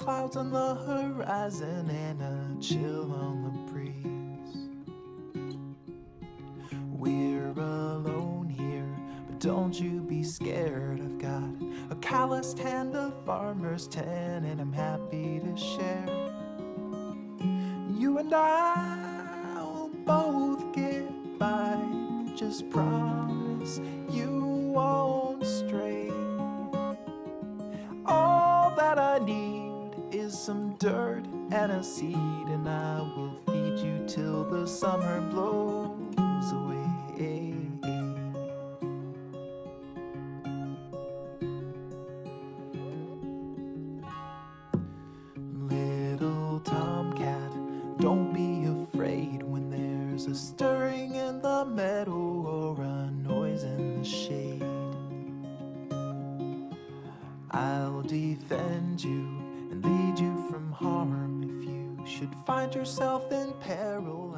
clouds on the horizon and a chill on the breeze. We're alone here, but don't you be scared. I've got a calloused hand, a farmer's tan, and I'm happy to share. You and I will both get by. Just promise some dirt and a seed, and I will feed you till the summer blows away. Little tomcat, don't be afraid when there's a stirring in the meadow or a noise in the shade. I'll defend you and lead you should find yourself in peril.